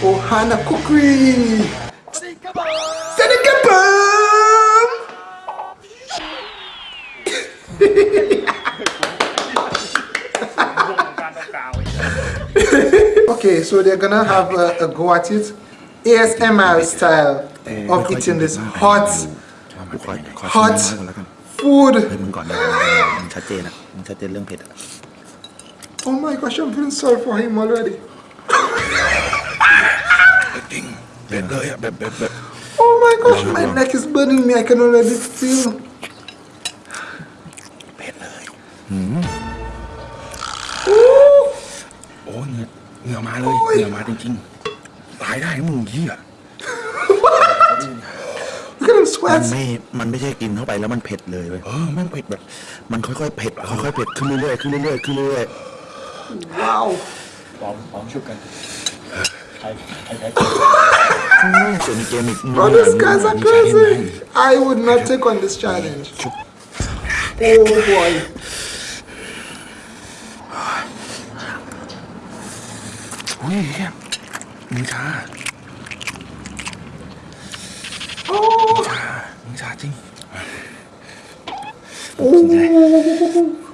Ohana Cookery. Senekabam! okay, so they're gonna have a, a go at it. ASMR style of eating this hot, hot food. oh my gosh, I'm feeling sorry for him already. จริงเผ็ดเลยอะแบบแบบแบบ Oh my gosh, my neck is burning me. I can already feel. เผ็ดเลย Ooh, โอ้เหงื่อเหงื่อมาเลยเหงื่อมาจริงๆตายได้นะมึงเหี้ย look at him มัน sweat. ไม่ มันไม่ใช่กินเข้าไปแล้วมันเผ็ดเลยเว้ยเออแม่งเผ็ดแบบ มันค่อยๆเผ็ดค่อยๆเผ็ดขึ้นเรื่อยๆขึ้นเรื่อยๆขึ้นเรื่อย Wow. ๆส่วนเกมอีก Bro, these guys are crazy. I would not take on this challenge. Oh boy. อุ้ยเหี้ยมึงช้า Oh. ช้ามึงช้าจริง Oh.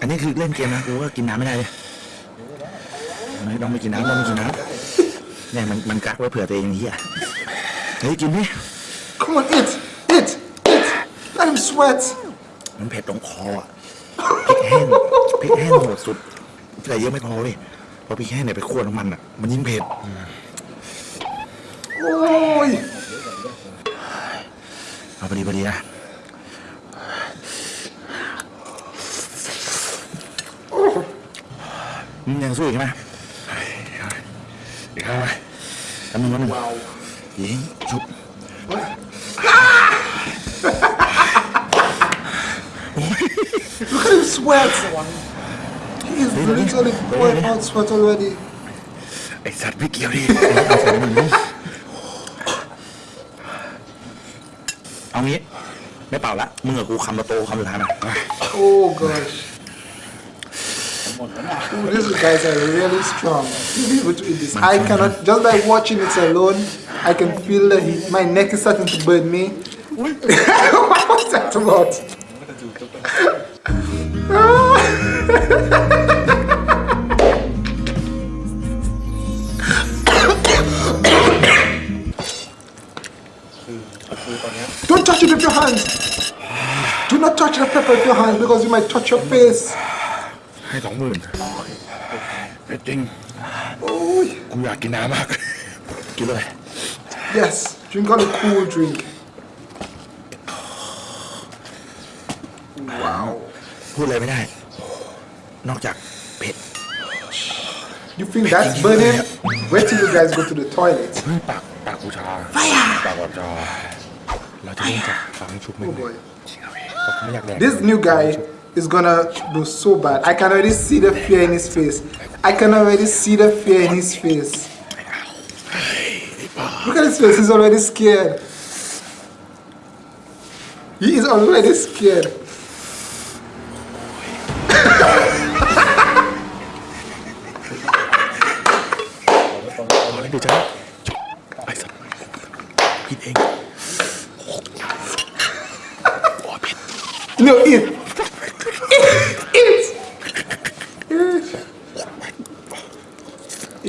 อันนี้คือเล่นเกมนะกูก็กินน้ำไม่ได้เลยไม่ต้องไม่กินน้ำต้องไม่กินน้ำ เนี่ยมันมันกักไว้เผื่อตัวเองไอ้เฮียเฮ้ยกินดิ Come on, eat, eat, eat. Let him sweat. มันเผ็ดตรงคออะพริกแห้งพริกแห้งโหดสุดใส่เยอะไม่พอเว้ยเพราะพริกแห้งเนี่ยไปคั่วน้ำมันอะมันยิ่งเผ็ด Oh. เอาพอดีพอดีนะมึงยังสู้อีกไหม อีกครั้งไหมทำมึงวันหนึ่งยิงชุบ Look at him sweat. He is literally pouring out sweat already. ไอสัตว์ไม่เกี่ยวดิเอางี้ ไม่เป่าละ มึงกับกูคำละโตคำสุดท้ายนะ Oh gosh. These guys are really strong. Able to eat this. I cannot, just by watching it alone, I can feel the heat. My neck is starting to burn me. what was that about? Don't touch it with your hands. Do not touch the pepper with your hands because you might touch your face. ให้สองหมื่นเผ็ดจริง Oh, กูอยากกินน้ำมาก กินเลย yes. Drink on a cool drink. Wow. พูดอะไรไม่ได้ นอกจากเผ็ด You think that's burning? Wait till you guys go to the toilet. เฮ้ยปากปากกูชาปากแบบชาเราจะเริ่มจากฟังชุบมึง Oh boy. ไม่อยากแดก This new guy is gonna do so bad. I can already see the fear in his face. I can already see the fear in his face. Look at his face, he's already scared. He is already scared. no, eat.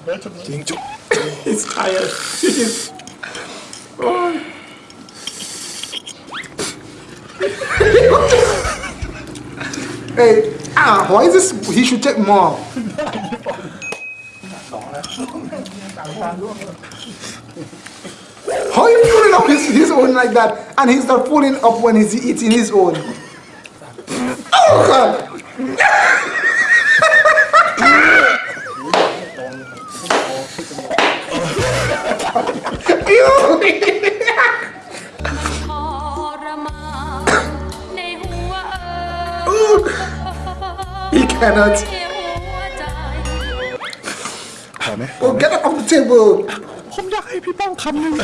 momentum. Ding. He's tired. oh. hey, ah, why is this? He should take more. how you pulling up his, his own like that? And he's not pulling up when he's eating his own. Oh God! He cannot. ในหัวใจพอไหม Oh, get up off the table. ผมอยากให้พี่ป้องคำหนึ่ง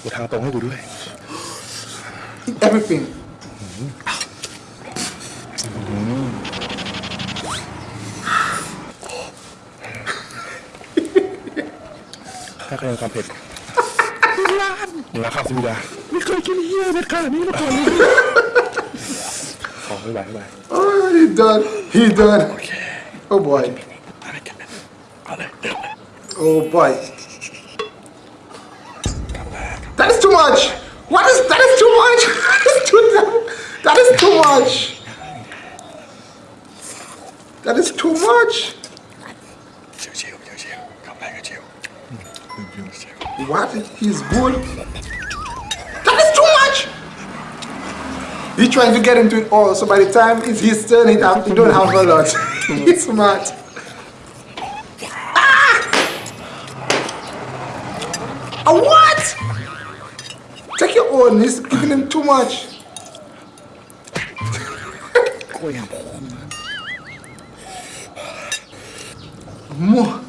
กูทางตรงให้กูด้วย Eat everything. ให้คะแนนความเผ็ดล้านราคาสุดาไม่เคยกินเฮียเผ็ดขนาดนี้มาก่อนเลยขอไม่ไหวไม่ไหว Oh, he done. He done. Oh boy. อะไรกันนะเอาเลยเดี๋ยวเลย Oh boy. That is too much. What is that? Is too much. That is too. That is too much. That is too much. What? He's good? That is too much! He trying to get into it all, so by the time it's his turn, it up, you don't have a lot. it's smart. Ah! A what? Take your own, he's giving him too much. More.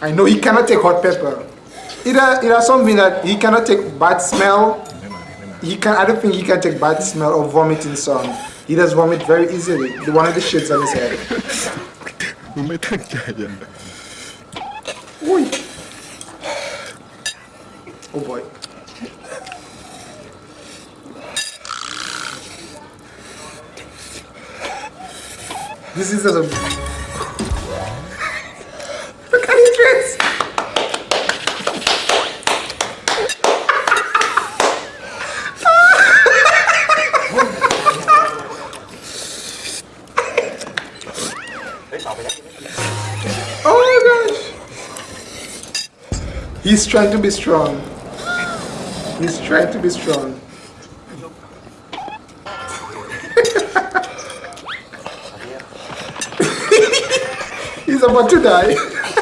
I know he cannot take hot pepper it, uh, it has something that he cannot take bad smell. He can. I don't think he can take bad smell or vomiting song. He does vomit very easily. The one of the shades on his head. Oi. Oh boy. This is a Oh my gosh. He's trying to be strong. He's trying to be strong. He's about to die.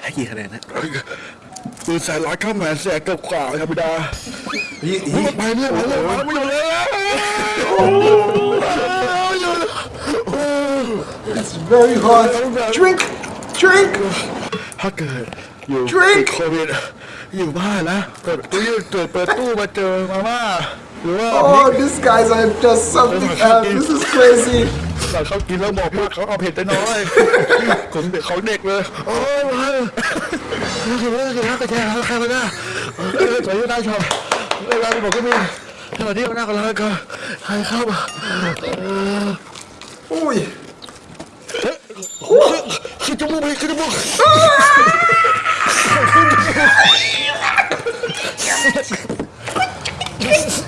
ให้กี่คะแนนนะปืนสายร้อยข้ามแหวนแสกเกือบขวาเลยครับพี่ดา He, มึง he, ไปเนี่อยไปเลยไปไม่อยู่เลยอะ it's very hot. Drink! Drink! ถ้าเกิดอยู่ติดโควิดอยู่บ้านนะเปิดตู้เปิดเปิดตู้มาเจอมาม่า Oh, these guys are just something else. This is crazy. แต่เขากินแล้วบอกว่าเขาเอาเผ็ดน้อยผมเด็กเขาเด็กเลยโอ้ยมากินแล้วกินแล้วกระแทกแล้วใครมาหน้าเออสวยหน้าชอบเวลาบอกก็มีสวัสดีหน้ากันแล้วก็ใครเข้ามา Oi. คือจมูกไปคือจมูก Just...